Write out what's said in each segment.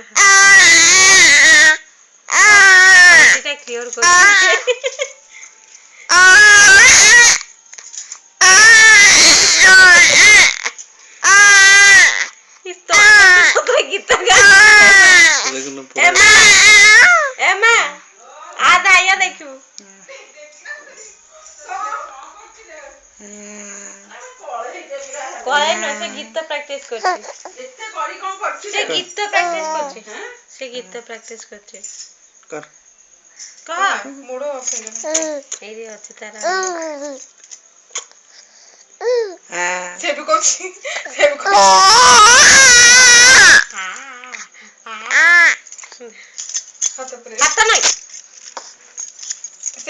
Uh-huh. আদা আইয়া দেখু কয় না সে গীত প্র্যাকটিস করছে। সে গীত প্র্যাকটিস করছে সে গীত প্র্যাকটিস করছে। কর। কহ মোড়ো হয়ে এই আছে তারা। সেভ করছি সেভ করছি। হাতে নয়।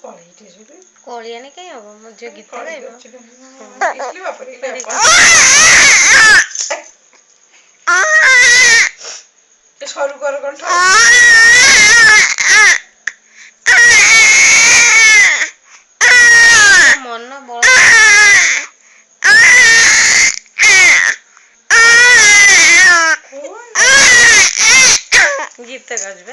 sparito subito. Coriani che io avevo giocato. Scriva per il সরু করো কণ্ঠ মন বড় গীতটা গাছবে